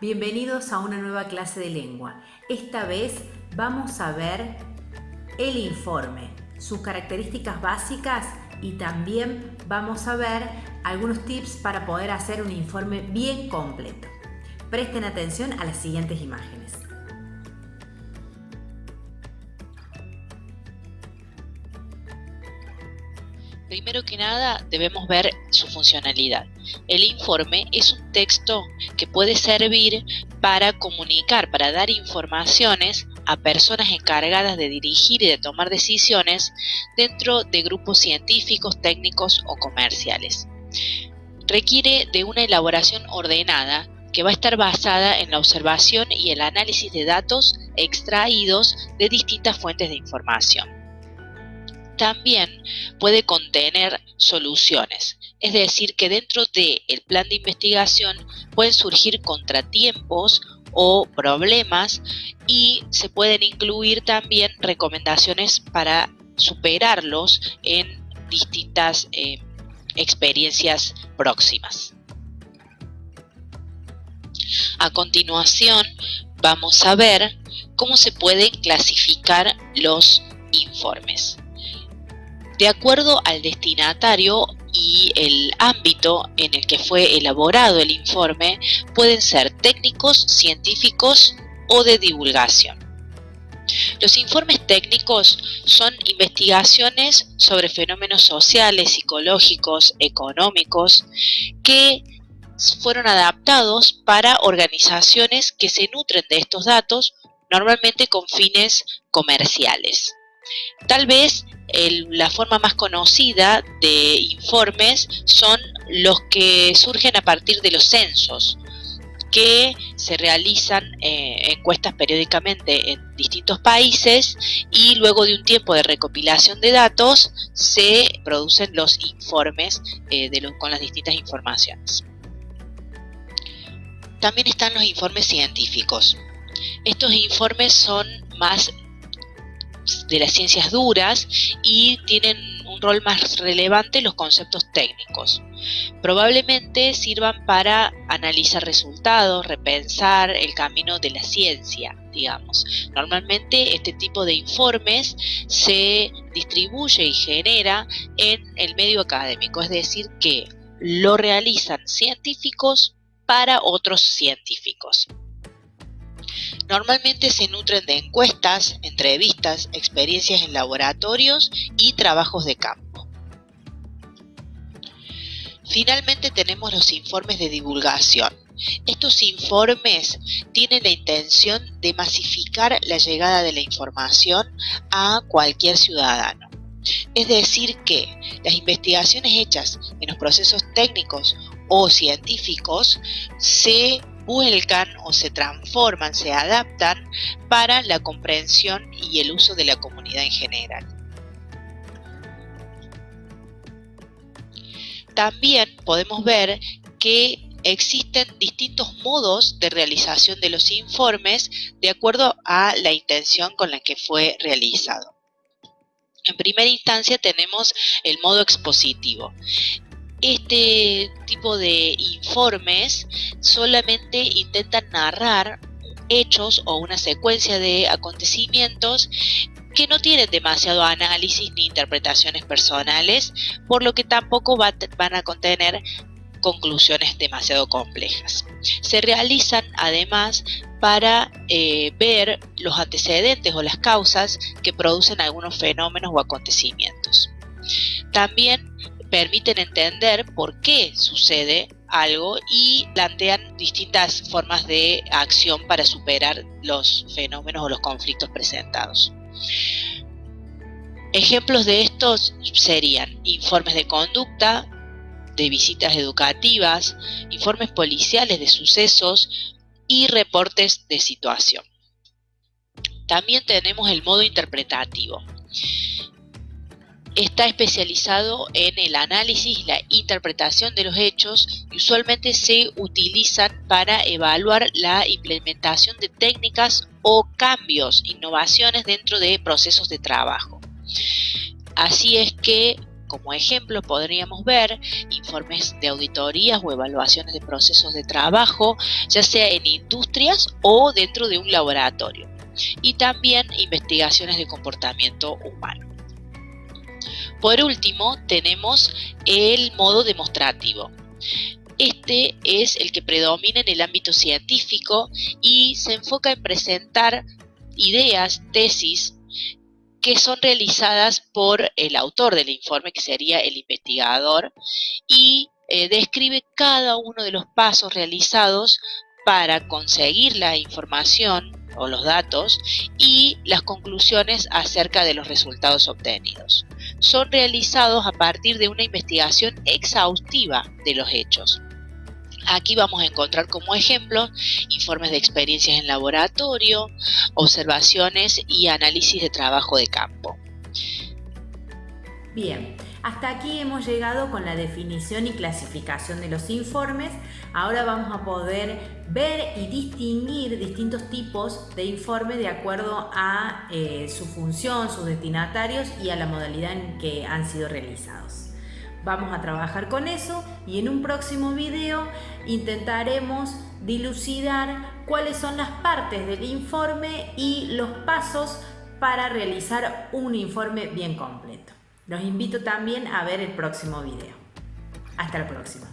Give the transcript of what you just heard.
bienvenidos a una nueva clase de lengua. Esta vez vamos a ver el informe, sus características básicas y también vamos a ver algunos tips para poder hacer un informe bien completo. Presten atención a las siguientes imágenes. Primero que nada debemos ver su funcionalidad. El informe es un texto que puede servir para comunicar, para dar informaciones a personas encargadas de dirigir y de tomar decisiones dentro de grupos científicos, técnicos o comerciales. Requiere de una elaboración ordenada que va a estar basada en la observación y el análisis de datos extraídos de distintas fuentes de información también puede contener soluciones. Es decir, que dentro del plan de investigación pueden surgir contratiempos o problemas y se pueden incluir también recomendaciones para superarlos en distintas eh, experiencias próximas. A continuación vamos a ver cómo se pueden clasificar los informes. De acuerdo al destinatario y el ámbito en el que fue elaborado el informe, pueden ser técnicos, científicos o de divulgación. Los informes técnicos son investigaciones sobre fenómenos sociales, psicológicos, económicos, que fueron adaptados para organizaciones que se nutren de estos datos, normalmente con fines comerciales. Tal vez la forma más conocida de informes son los que surgen a partir de los censos, que se realizan eh, encuestas periódicamente en distintos países y luego de un tiempo de recopilación de datos se producen los informes eh, con las distintas informaciones. También están los informes científicos. Estos informes son más de las ciencias duras y tienen un rol más relevante los conceptos técnicos. Probablemente sirvan para analizar resultados, repensar el camino de la ciencia, digamos. Normalmente este tipo de informes se distribuye y genera en el medio académico, es decir, que lo realizan científicos para otros científicos. Normalmente se nutren de encuestas, entrevistas, experiencias en laboratorios y trabajos de campo. Finalmente tenemos los informes de divulgación. Estos informes tienen la intención de masificar la llegada de la información a cualquier ciudadano. Es decir que las investigaciones hechas en los procesos técnicos o científicos se vuelcan o se transforman, se adaptan para la comprensión y el uso de la comunidad en general. También podemos ver que existen distintos modos de realización de los informes de acuerdo a la intención con la que fue realizado. En primera instancia tenemos el modo expositivo este tipo de informes solamente intentan narrar hechos o una secuencia de acontecimientos que no tienen demasiado análisis ni interpretaciones personales, por lo que tampoco van a contener conclusiones demasiado complejas. Se realizan además para eh, ver los antecedentes o las causas que producen algunos fenómenos o acontecimientos. También permiten entender por qué sucede algo y plantean distintas formas de acción para superar los fenómenos o los conflictos presentados. Ejemplos de estos serían informes de conducta, de visitas educativas, informes policiales de sucesos y reportes de situación. También tenemos el modo interpretativo está especializado en el análisis y la interpretación de los hechos y usualmente se utilizan para evaluar la implementación de técnicas o cambios, innovaciones dentro de procesos de trabajo. Así es que como ejemplo podríamos ver informes de auditorías o evaluaciones de procesos de trabajo, ya sea en industrias o dentro de un laboratorio, y también investigaciones de comportamiento humano. Por último, tenemos el modo demostrativo. Este es el que predomina en el ámbito científico y se enfoca en presentar ideas, tesis, que son realizadas por el autor del informe, que sería el investigador, y eh, describe cada uno de los pasos realizados para conseguir la información o los datos y las conclusiones acerca de los resultados obtenidos. Son realizados a partir de una investigación exhaustiva de los hechos. Aquí vamos a encontrar como ejemplo informes de experiencias en laboratorio, observaciones y análisis de trabajo de campo. Bien, hasta aquí hemos llegado con la definición y clasificación de los informes. Ahora vamos a poder ver y distinguir distintos tipos de informes de acuerdo a eh, su función, sus destinatarios y a la modalidad en que han sido realizados. Vamos a trabajar con eso y en un próximo video intentaremos dilucidar cuáles son las partes del informe y los pasos para realizar un informe bien completo. Los invito también a ver el próximo video. Hasta la próxima.